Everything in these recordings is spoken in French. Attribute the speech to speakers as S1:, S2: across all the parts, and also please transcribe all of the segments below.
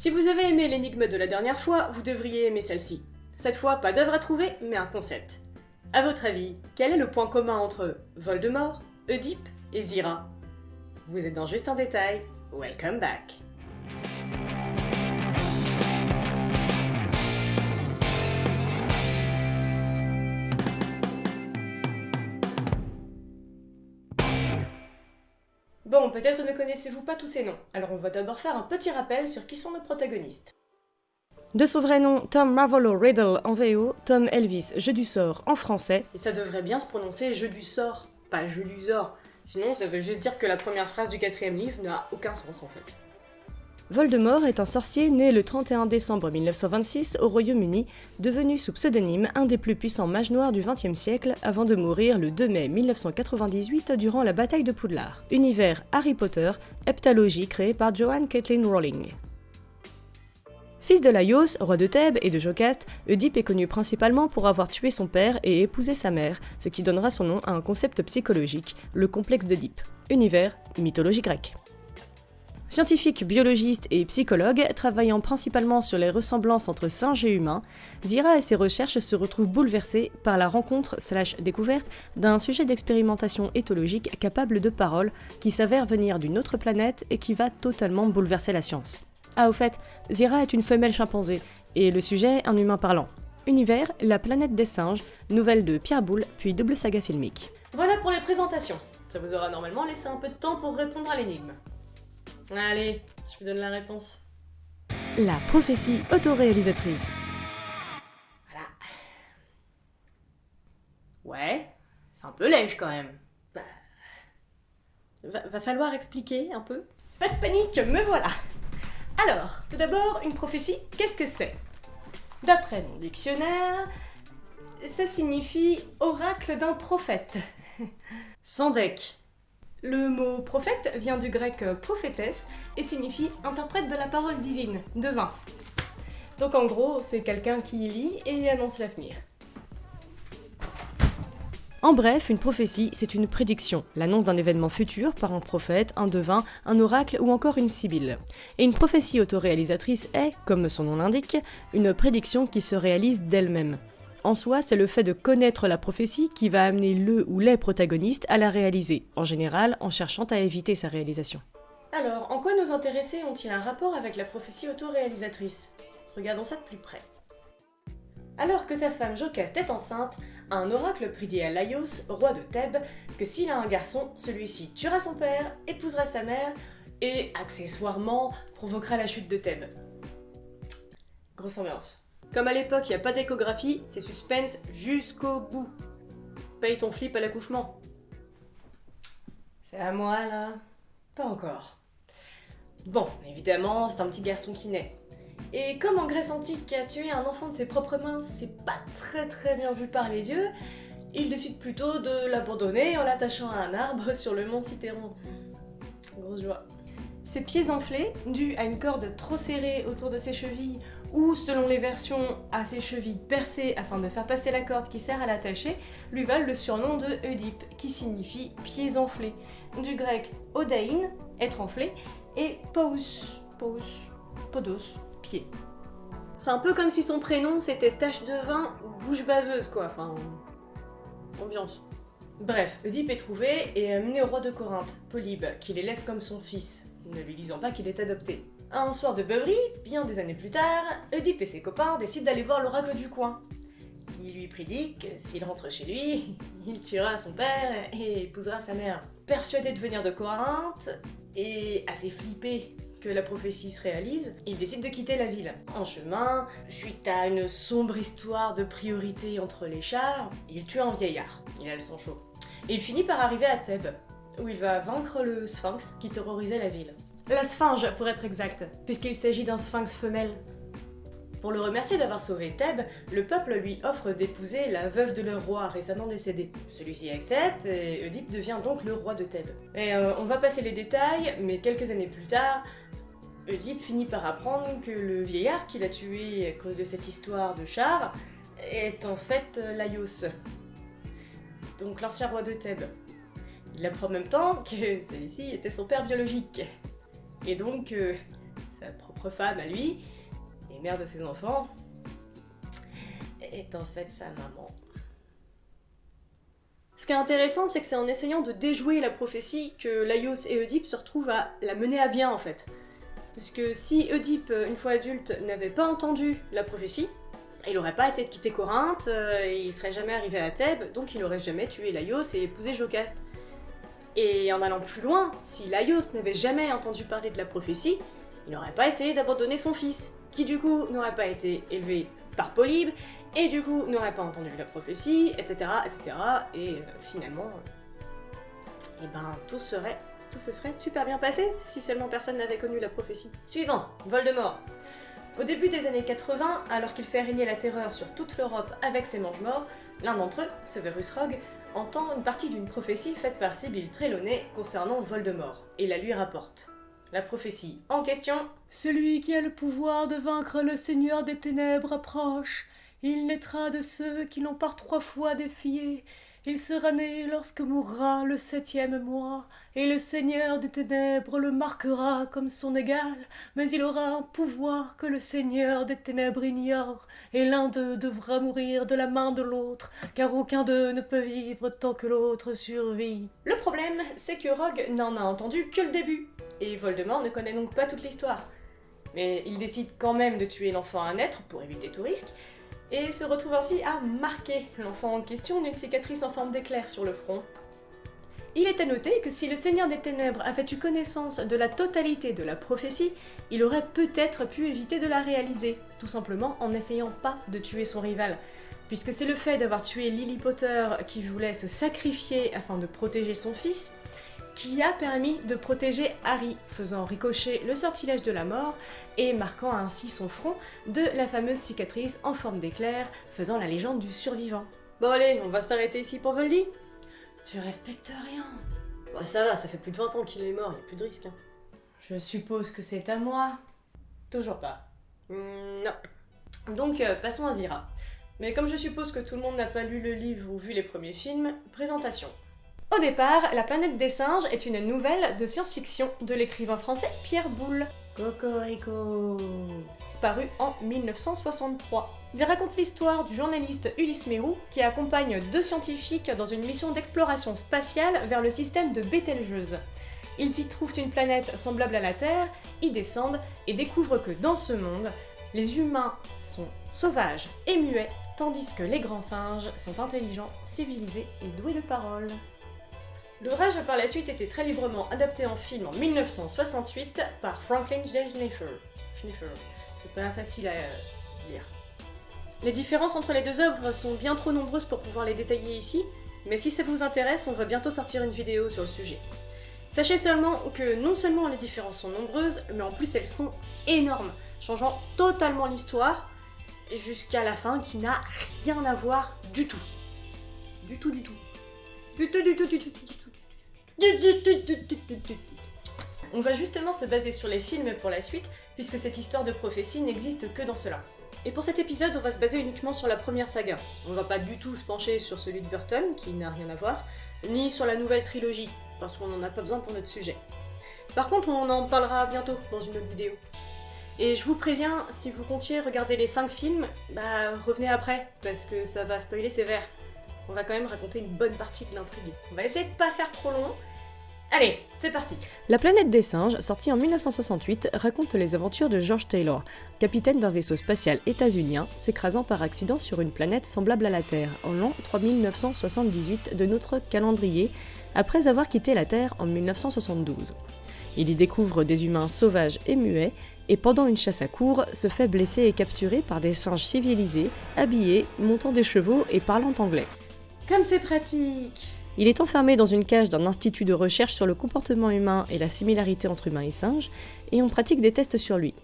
S1: Si vous avez aimé l'énigme de la dernière fois, vous devriez aimer celle-ci. Cette fois, pas d'œuvre à trouver, mais un concept. A votre avis, quel est le point commun entre Voldemort, Oedipe et Zira? Vous êtes dans Juste un détail, welcome back Bon, peut-être ne connaissez-vous pas tous ces noms, alors on va d'abord faire un petit rappel sur qui sont nos protagonistes. De son vrai nom, Tom Marvolo Riddle en VO, Tom Elvis Jeu du sort en français. Et ça devrait bien se prononcer Jeu du sort, pas Jeu du sort. Sinon, ça veut juste dire que la première phrase du quatrième livre n'a aucun sens en fait. Voldemort est un sorcier né le 31 décembre 1926 au Royaume-Uni, devenu sous pseudonyme un des plus puissants mages noirs du XXe siècle avant de mourir le 2 mai 1998 durant la bataille de Poudlard. Univers Harry Potter, heptalogie créée par Joanne Caitlin Rowling. Fils de Laios, roi de Thèbes et de Jocaste, Oedipe est connu principalement pour avoir tué son père et épousé sa mère, ce qui donnera son nom à un concept psychologique, le complexe d'Oedipe. Univers, mythologie grecque. Scientifique, biologiste et psychologue, travaillant principalement sur les ressemblances entre singes et humains, Zira et ses recherches se retrouvent bouleversées par la rencontre slash découverte d'un sujet d'expérimentation éthologique capable de parole qui s'avère venir d'une autre planète et qui va totalement bouleverser la science. Ah au fait, Zira est une femelle chimpanzé, et le sujet un humain parlant. Univers, la planète des singes, nouvelle de Pierre Boulle, puis double saga filmique. Voilà pour les présentations. Ça vous aura normalement laissé un peu de temps pour répondre à l'énigme. Allez, je vous donne la réponse. La prophétie autoréalisatrice. Voilà. Ouais, c'est un peu lèche quand même. Bah, va, va falloir expliquer un peu. Pas de panique, me voilà. Alors, tout d'abord, une prophétie, qu'est-ce que c'est? D'après mon dictionnaire, ça signifie oracle d'un prophète. Sans deck. Le mot prophète vient du grec prophétesse et signifie interprète de la parole divine, devin. Donc en gros, c'est quelqu'un qui lit et annonce l'avenir. En bref, une prophétie, c'est une prédiction, l'annonce d'un événement futur par un prophète, un devin, un oracle ou encore une sibylle. Et une prophétie autoréalisatrice est, comme son nom l'indique, une prédiction qui se réalise d'elle-même. En soi, c'est le fait de connaître la prophétie qui va amener le ou les protagonistes à la réaliser, en général en cherchant à éviter sa réalisation. Alors, en quoi nos intéressés ont-ils un rapport avec la prophétie autoréalisatrice? Regardons ça de plus près. Alors que sa femme Jocaste est enceinte, un oracle prédit à Laios, roi de Thèbes, que s'il a un garçon, celui-ci tuera son père, épousera sa mère, et, accessoirement, provoquera la chute de Thèbes. Grosse ambiance. Comme à l'époque il n'y a pas d'échographie, c'est suspense jusqu'au bout. Paye ton flip à l'accouchement. C'est à moi là Pas encore. Bon, évidemment, c'est un petit garçon qui naît. Et comme en Grèce antique, tuer un enfant de ses propres mains, c'est pas très très bien vu par les dieux, il décide plutôt de l'abandonner en l'attachant à un arbre sur le mont Cithéron. Grosse joie. Ses pieds enflés, dus à une corde trop serrée autour de ses chevilles ou selon les versions à ses chevilles percées afin de faire passer la corde qui sert à l'attacher, lui valent le surnom de Oedipe, qui signifie pieds enflés, du grec odain, être enflé, et pous, pous, podos, pied. C'est un peu comme si ton prénom c'était tache de vin ou bouche baveuse quoi, enfin... ambiance. Bref, Oedipe est trouvé et amené au roi de Corinthe, Polybe, qui l'élève comme son fils, ne lui disant pas qu'il est adopté. Un soir de beuverie, bien des années plus tard, Oedipe et ses copains décident d'aller voir l'oracle du coin. Il lui prédit que s'il rentre chez lui, il tuera son père et épousera sa mère. Persuadé de venir de Corinthe, et assez flippé que la prophétie se réalise, il décide de quitter la ville. En chemin, suite à une sombre histoire de priorité entre les chars, il tue un vieillard. Il a le sang chaud. Il finit par arriver à Thèbes, où il va vaincre le sphinx qui terrorisait la ville. La sphinge, pour être exact, puisqu'il s'agit d'un sphinx femelle. Pour le remercier d'avoir sauvé Thèbes, le peuple lui offre d'épouser la veuve de leur roi récemment décédé. Celui-ci accepte et Oedipe devient donc le roi de Thèbes. Et euh, on va passer les détails, mais quelques années plus tard, Oedipe finit par apprendre que le vieillard qu'il a tué à cause de cette histoire de char est en fait euh, Laios, donc l'ancien roi de Thèbes. Il apprend en même temps que celui-ci était son père biologique. Et donc, euh, sa propre femme à lui, et mère de ses enfants, est en fait sa maman. Ce qui est intéressant, c'est que c'est en essayant de déjouer la prophétie que Laios et Oedipe se retrouvent à la mener à bien en fait. Parce que si Oedipe, une fois adulte, n'avait pas entendu la prophétie, il n'aurait pas essayé de quitter Corinthe, euh, il serait jamais arrivé à Thèbes, donc il n'aurait jamais tué Laios et épousé Jocaste. Et en allant plus loin, si Laios n'avait jamais entendu parler de la prophétie, il n'aurait pas essayé d'abandonner son fils, qui du coup n'aurait pas été élevé par Polybe, et du coup n'aurait pas entendu la prophétie, etc. etc. Et euh, finalement, eh ben tout serait, tout se serait super bien passé si seulement personne n'avait connu la prophétie. Suivant, Voldemort. Au début des années 80, alors qu'il fait régner la terreur sur toute l'Europe avec ses mange-morts, l'un d'entre eux, Severus Rogue, entend une partie d'une prophétie faite par Sibyl Trelawney concernant Voldemort, et la lui rapporte. La prophétie en question
S2: Celui qui a le pouvoir de vaincre le Seigneur des Ténèbres approche. Il naîtra de ceux qui l'ont par trois fois défié. Il sera né lorsque mourra le septième mois, et le Seigneur des Ténèbres le marquera comme son égal, mais il aura un pouvoir que le Seigneur des Ténèbres ignore, et l'un d'eux devra mourir de la main de l'autre, car aucun d'eux ne peut vivre tant que l'autre survit.
S1: Le problème, c'est que Rogue n'en a entendu que le début, et Voldemort ne connaît donc pas toute l'histoire. Mais il décide quand même de tuer l'enfant à naître pour éviter tout risque, et se retrouve ainsi à marquer l'enfant en question d'une cicatrice en forme d'éclair sur le front. Il est à noter que si le Seigneur des Ténèbres avait eu connaissance de la totalité de la prophétie, il aurait peut-être pu éviter de la réaliser, tout simplement en n'essayant pas de tuer son rival, puisque c'est le fait d'avoir tué Lily Potter qui voulait se sacrifier afin de protéger son fils, qui a permis de protéger Harry, faisant ricocher le sortilège de la mort et marquant ainsi son front de la fameuse cicatrice en forme d'éclair, faisant la légende du survivant. Bon allez, on va s'arrêter ici pour Voldy Tu respectes rien. Bah ça va, ça fait plus de 20 ans qu'il est mort, il a plus de risque. Hein. Je suppose que c'est à moi. Toujours pas. Hmm, non. Donc euh, passons à Zira. Mais comme je suppose que tout le monde n'a pas lu le livre ou vu les premiers films, présentation. Au départ, La planète des singes est une nouvelle de science-fiction de l'écrivain français Pierre Boulle. Cocorico Paru en 1963. Il raconte l'histoire du journaliste Ulysse Mérou qui accompagne deux scientifiques dans une mission d'exploration spatiale vers le système de Bételgeuse. Ils y trouvent une planète semblable à la Terre, y descendent et découvrent que dans ce monde, les humains sont sauvages et muets, tandis que les grands singes sont intelligents, civilisés et doués de parole. L'ouvrage a par la suite été très librement adapté en film en 1968 par Franklin J. Schneifer. C'est pas facile à euh, lire. Les différences entre les deux œuvres sont bien trop nombreuses pour pouvoir les détailler ici, mais si ça vous intéresse, on va bientôt sortir une vidéo sur le sujet. Sachez seulement que non seulement les différences sont nombreuses, mais en plus elles sont énormes, changeant totalement l'histoire, jusqu'à la fin qui n'a rien à voir du tout. Du tout, du tout. On va justement se baser sur les films pour la suite, puisque cette histoire de prophétie n'existe que dans cela. Et pour cet épisode, on va se baser uniquement sur la première saga. On va pas du tout se pencher sur celui de Burton, qui n'a rien à voir, ni sur la nouvelle trilogie, parce qu'on n'en a pas besoin pour notre sujet. Par contre, on en parlera bientôt dans une autre vidéo. Et je vous préviens, si vous comptiez regarder les 5 films, bah revenez après, parce que ça va spoiler sévère. On va quand même raconter une bonne partie de l'intrigue. On va essayer de pas faire trop long, Allez, c'est parti
S3: La planète des singes, sortie en 1968, raconte les aventures de George Taylor, capitaine d'un vaisseau spatial états-unien s'écrasant par accident sur une planète semblable à la Terre en l'an 3978 de notre calendrier, après avoir quitté la Terre en 1972. Il y découvre des humains sauvages et muets, et pendant une chasse à cour, se fait blesser et capturer par des singes civilisés, habillés, montant des chevaux et parlant anglais.
S1: Comme c'est pratique
S3: il est enfermé dans une cage d'un institut de recherche sur le comportement humain et la similarité entre humains et singes, et on pratique des tests sur lui.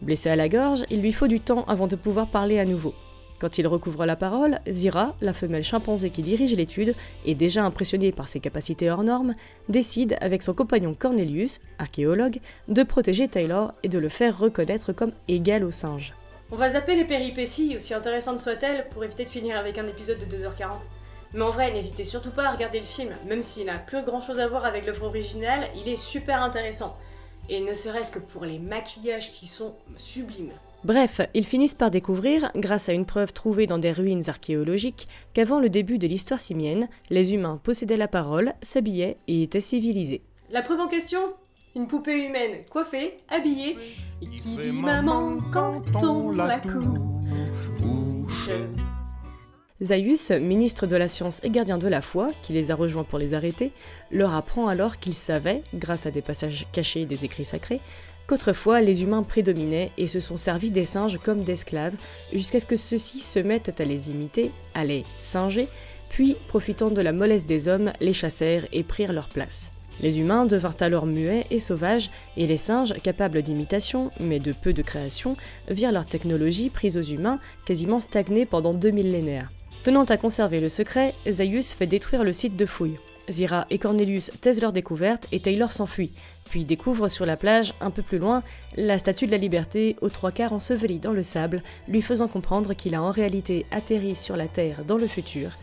S3: Blessé à la gorge, il lui faut du temps avant de pouvoir parler à nouveau. Quand il recouvre la parole, Zira, la femelle chimpanzé qui dirige l'étude, et déjà impressionnée par ses capacités hors normes, décide, avec son compagnon Cornelius, archéologue, de protéger Taylor et de le faire reconnaître comme égal au singe.
S1: On va zapper les péripéties, aussi intéressantes soient-elles, pour éviter de finir avec un épisode de 2h40. Mais en vrai, n'hésitez surtout pas à regarder le film, même s'il n'a plus grand chose à voir avec l'œuvre originale, il est super intéressant.
S4: et ne serait-ce que pour les maquillages qui sont sublimes.
S1: Bref, ils finissent par découvrir, grâce à une preuve trouvée dans des ruines archéologiques, qu'avant le début de l'histoire simienne, les humains possédaient la parole, s'habillaient et étaient civilisés.
S4: La preuve en question? Une poupée humaine coiffée, habillée, et qui dit maman quand on la couche.
S1: Zaius, ministre de la Science et gardien de la foi, qui les a rejoints pour les arrêter, leur apprend alors qu'ils savaient, grâce à des passages cachés des écrits sacrés, qu'autrefois les humains prédominaient et se sont servis des singes comme d'esclaves, jusqu'à ce que ceux-ci se mettent à les imiter, à les singer, puis, profitant de la mollesse des hommes, les chassèrent et prirent leur place. Les humains devinrent alors muets et sauvages, et les singes, capables d'imitation, mais de peu de création, virent leur technologie prise aux humains quasiment stagner pendant deux millénaires. Tenant à conserver le secret, Zaius fait détruire le site de fouille. Zira et Cornelius taisent leur découverte et Taylor s'enfuit, puis découvre sur la plage, un peu plus loin, la statue de la liberté aux trois quarts ensevelie dans le sable, lui faisant comprendre qu'il a en réalité atterri sur la Terre dans le futur,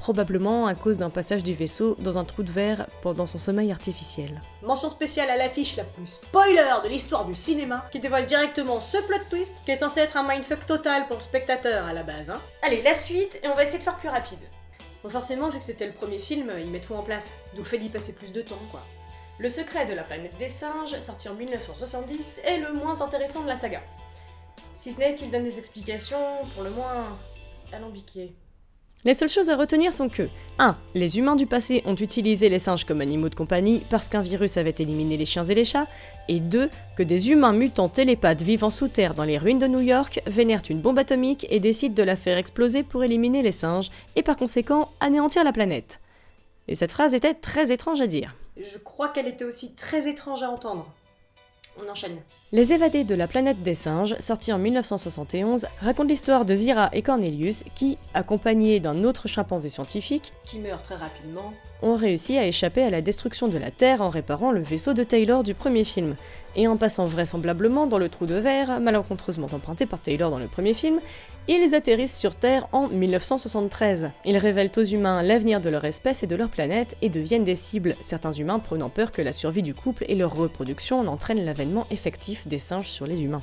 S1: probablement à cause d'un passage du vaisseau dans un trou de verre pendant son sommeil artificiel.
S4: Mention spéciale à l'affiche la plus spoiler de l'histoire du cinéma, qui dévoile directement ce plot twist, qui est censé être un mindfuck total pour le spectateur à la base. Hein. Allez, la suite, et on va essayer de faire plus rapide. Bon forcément, vu que c'était le premier film, ils mettent tout en place, donc fait d'y passer plus de temps, quoi. Le secret de la planète des singes, sorti en 1970, est le moins intéressant de la saga. Si ce n'est qu'il donne des explications, pour le moins, alambiquées.
S1: Les seules choses à retenir sont que 1. Les humains du passé ont utilisé les singes comme animaux de compagnie parce qu'un virus avait éliminé les chiens et les chats, et 2. Que des humains mutants télépathes vivant sous terre dans les ruines de New York vénèrent une bombe atomique et décident de la faire exploser pour éliminer les singes, et par conséquent anéantir la planète. Et cette phrase était très étrange à dire.
S4: Je crois qu'elle était aussi très étrange à entendre. On enchaîne.
S1: Les évadés de la planète des singes, sorti en 1971, racontent l'histoire de Zira et Cornelius qui, accompagnés d'un autre chimpanzé scientifique,
S4: qui meurt très rapidement,
S1: ont réussi à échapper à la destruction de la Terre en réparant le vaisseau de Taylor du premier film, et en passant vraisemblablement dans le trou de verre, malencontreusement emprunté par Taylor dans le premier film, ils atterrissent sur Terre en 1973. Ils révèlent aux humains l'avenir de leur espèce et de leur planète et deviennent des cibles, certains humains prenant peur que la survie du couple et leur reproduction n'entraînent l'avènement effectif des singes sur les humains.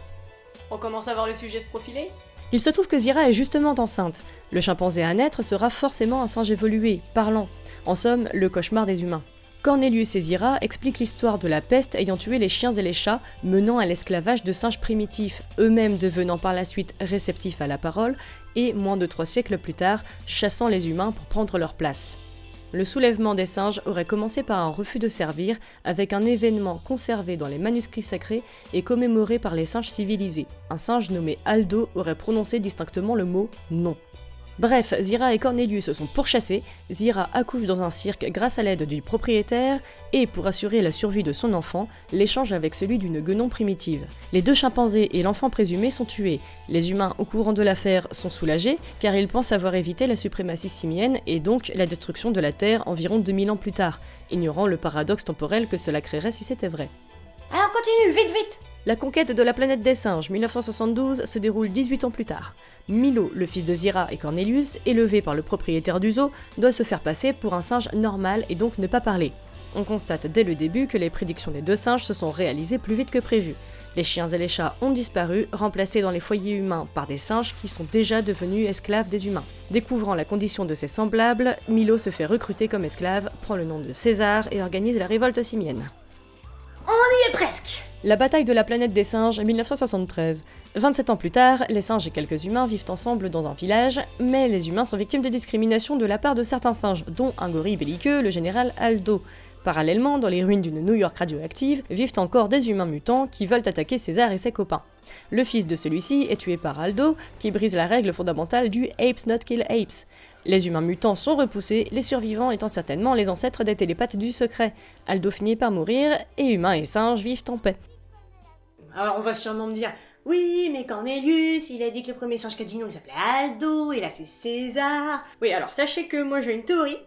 S4: On commence à voir le sujet se profiler?
S1: Il se trouve que Zira est justement enceinte. Le chimpanzé à naître sera forcément un singe évolué, parlant. En somme, le cauchemar des humains. Cornelius et Zira expliquent l'histoire de la peste ayant tué les chiens et les chats, menant à l'esclavage de singes primitifs, eux-mêmes devenant par la suite réceptifs à la parole, et, moins de trois siècles plus tard, chassant les humains pour prendre leur place. Le soulèvement des singes aurait commencé par un refus de servir, avec un événement conservé dans les manuscrits sacrés et commémoré par les singes civilisés. Un singe nommé Aldo aurait prononcé distinctement le mot non. Bref, Zira et Cornelius se sont pourchassés, Zira accouche dans un cirque grâce à l'aide du propriétaire, et pour assurer la survie de son enfant, l'échange avec celui d'une guenon primitive. Les deux chimpanzés et l'enfant présumé sont tués. Les humains au courant de l'affaire sont soulagés, car ils pensent avoir évité la suprématie simienne et donc la destruction de la Terre environ 2000 ans plus tard, ignorant le paradoxe temporel que cela créerait si c'était vrai.
S4: Alors continue, vite vite
S1: la conquête de la planète des singes, 1972, se déroule 18 ans plus tard. Milo, le fils de Zira et Cornelius, élevé par le propriétaire du zoo, doit se faire passer pour un singe normal et donc ne pas parler. On constate dès le début que les prédictions des deux singes se sont réalisées plus vite que prévu. Les chiens et les chats ont disparu, remplacés dans les foyers humains par des singes qui sont déjà devenus esclaves des humains. Découvrant la condition de ses semblables, Milo se fait recruter comme esclave, prend le nom de César et organise la révolte simienne.
S4: On y est presque
S1: la bataille de la planète des singes, 1973. 27 ans plus tard, les singes et quelques humains vivent ensemble dans un village, mais les humains sont victimes de discrimination de la part de certains singes, dont un gorille belliqueux, le général Aldo. Parallèlement, dans les ruines d'une New York radioactive, vivent encore des humains mutants qui veulent attaquer César et ses copains. Le fils de celui-ci est tué par Aldo, qui brise la règle fondamentale du Apes not kill apes. Les humains mutants sont repoussés, les survivants étant certainement les ancêtres des télépathes du secret. Aldo finit par mourir, et humains et singes vivent en paix.
S4: Alors on va sûrement me dire, oui, mais Cornelius, il a dit que le premier singe non, il s'appelait Aldo, et là c'est César? Oui, alors sachez que moi j'ai une théorie,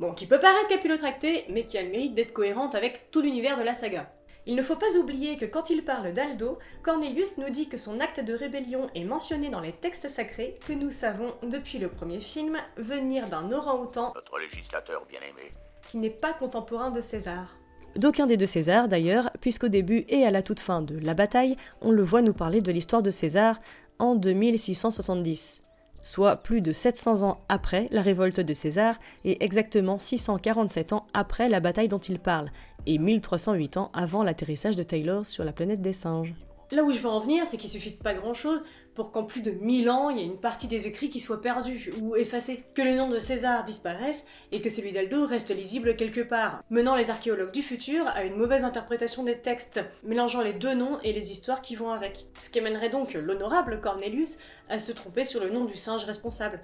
S4: bon, qui peut paraître capillotractée, mais qui a le mérite d'être cohérente avec tout l'univers de la saga. Il ne faut pas oublier que quand il parle d'Aldo, Cornelius nous dit que son acte de rébellion est mentionné dans les textes sacrés que nous savons depuis le premier film venir d'un orang-outan,
S5: notre législateur bien-aimé,
S4: qui n'est pas contemporain de César.
S6: d'aucun des deux Césars d'ailleurs, puisqu'au début et à la toute fin de la bataille, on le voit nous parler de l'histoire de César en 2670 soit plus de 700 ans après la révolte de César et exactement 647 ans après la bataille dont il parle, et 1308 ans avant l'atterrissage de Taylor sur la planète des singes.
S1: Là où je veux en venir, c'est qu'il suffit de pas grand chose pour qu'en plus de 1000 ans, il y ait une partie des écrits qui soit perdue ou effacée, que le nom de César disparaisse et que celui d'Aldo reste lisible quelque part, menant les archéologues du futur à une mauvaise interprétation des textes, mélangeant les deux noms et les histoires qui vont avec. Ce qui amènerait donc l'honorable Cornelius à se tromper sur le nom du singe responsable.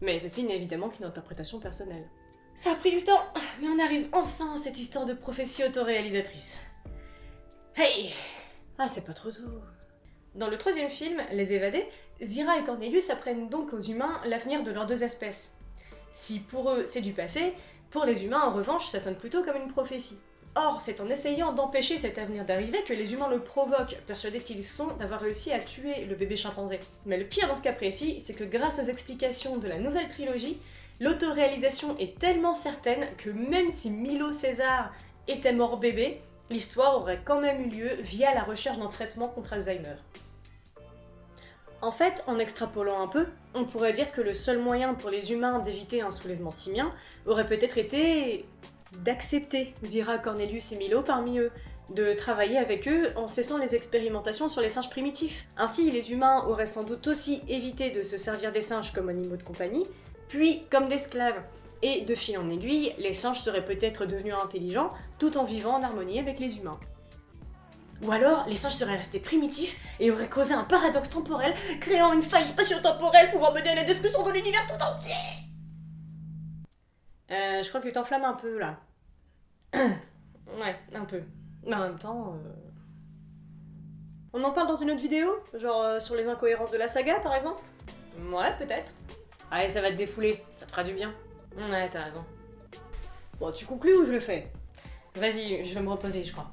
S1: Mais ceci n'est évidemment qu'une interprétation personnelle.
S7: Ça a pris du temps, mais on arrive enfin à cette histoire de prophétie autoréalisatrice.
S1: Hey ah, c'est pas trop tôt. Dans le troisième film, Les Évadés, Zira et Cornelius apprennent donc aux humains l'avenir de leurs deux espèces. Si pour eux c'est du passé, pour les humains en revanche ça sonne plutôt comme une prophétie. Or, c'est en essayant d'empêcher cet avenir d'arriver que les humains le provoquent, persuadés qu'ils sont d'avoir réussi à tuer le bébé chimpanzé. Mais le pire dans ce cas précis, c'est que grâce aux explications de la nouvelle trilogie, l'autoréalisation est tellement certaine que même si Milo César était mort bébé, l'histoire aurait quand même eu lieu via la recherche d'un traitement contre Alzheimer. En fait, en extrapolant un peu, on pourrait dire que le seul moyen pour les humains d'éviter un soulèvement simien aurait peut-être été d'accepter Zira, Cornelius et Milo parmi eux, de travailler avec eux en cessant les expérimentations sur les singes primitifs. Ainsi, les humains auraient sans doute aussi évité de se servir des singes comme animaux de compagnie, puis comme d'esclaves, et de fil en aiguille, les singes seraient peut-être devenus intelligents tout en vivant en harmonie avec les humains. Ou alors, les singes seraient restés primitifs et auraient causé un paradoxe temporel, créant une faille spatio-temporelle pouvant mener à la destruction de l'univers tout entier Euh, je crois que tu t'enflammes un peu, là. ouais, un peu. Mais en même temps... Euh, on en parle dans une autre vidéo? Genre euh, sur les incohérences de la saga, par exemple? Ouais, peut-être. Allez, ça va te défouler, ça te fera du bien. Ouais, t'as raison. Bon, tu conclus ou je le fais? Vas-y, je vais me reposer, je crois.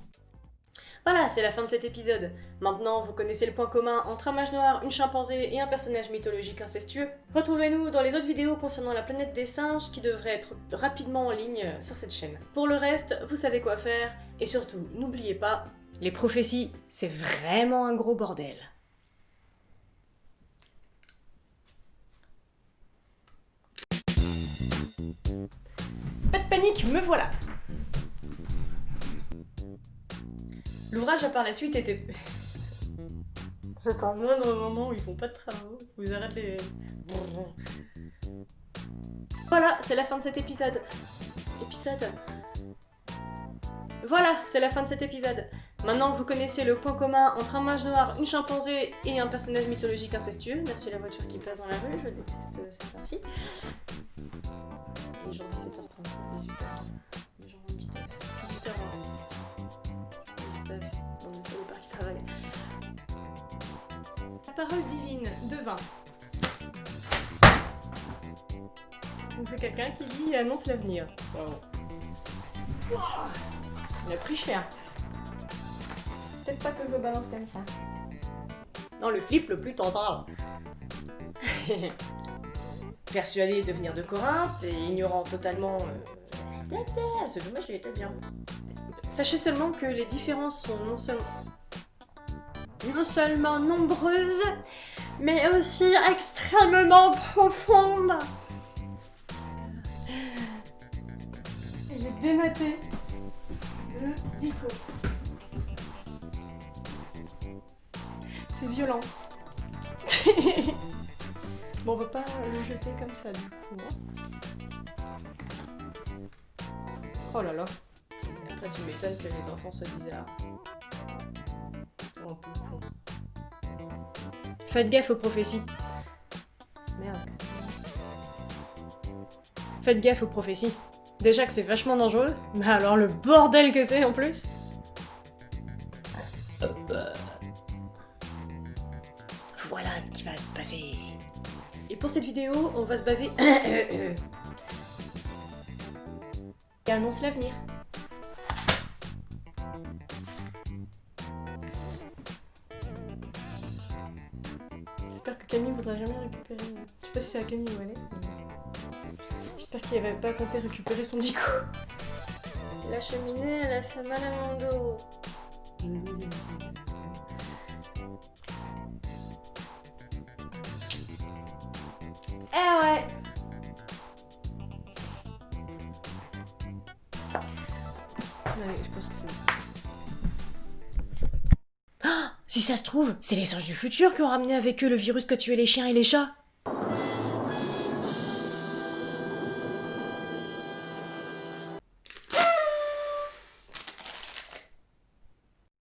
S1: Voilà, c'est la fin de cet épisode. Maintenant, vous connaissez le point commun entre un mage noir, une chimpanzé et un personnage mythologique incestueux. Retrouvez-nous dans les autres vidéos concernant la planète des singes qui devraient être rapidement en ligne sur cette chaîne. Pour le reste, vous savez quoi faire, et surtout, n'oubliez pas, les prophéties, c'est vraiment un gros bordel. Pas de panique, me voilà L'ouvrage a par la suite été... C'est un moindre moment où ils font pas de travaux, vous arrêtez Voilà, c'est la fin de cet épisode. Épisode... Voilà, c'est la fin de cet épisode. Maintenant vous connaissez le point commun entre un mage noir, une chimpanzé et un personnage mythologique incestueux. Merci la voiture qui passe dans la rue, je déteste cette gens 17h30, 18h, les gens 18h, 18h, parole divine de vin. C'est quelqu'un qui lit et annonce l'avenir. Wow. Il a pris cher. Peut-être pas que je le balance comme ça. Non, le flip le plus tentant. Persuadé de venir de Corinthe et ignorant totalement... Euh... Ce dommage, il était bien. Sachez seulement que les différences sont non seulement... non seulement nombreuses, mais aussi extrêmement profondes. J'ai dématé le dico. C'est violent. bon, on peut pas le jeter comme ça du coup. Hein. Oh là là. Après, tu m'étonnes que les enfants soient bizarres. Faites gaffe aux prophéties. Merde. Faites gaffe aux prophéties. Déjà que c'est vachement dangereux, mais alors le bordel que c'est en plus. Voilà ce qui va se passer. Et pour cette vidéo, on va se baser... Et annonce l'avenir. À Camille ou à J'espère qu'il avait pas compté récupérer son dico.
S5: La cheminée, elle a fait mal à mon dos. Eh ouais
S1: Allez, je pense que c'est bon. Ah Si ça se trouve, c'est les singes du futur qui ont ramené avec eux le virus qui a tué les chiens et les chats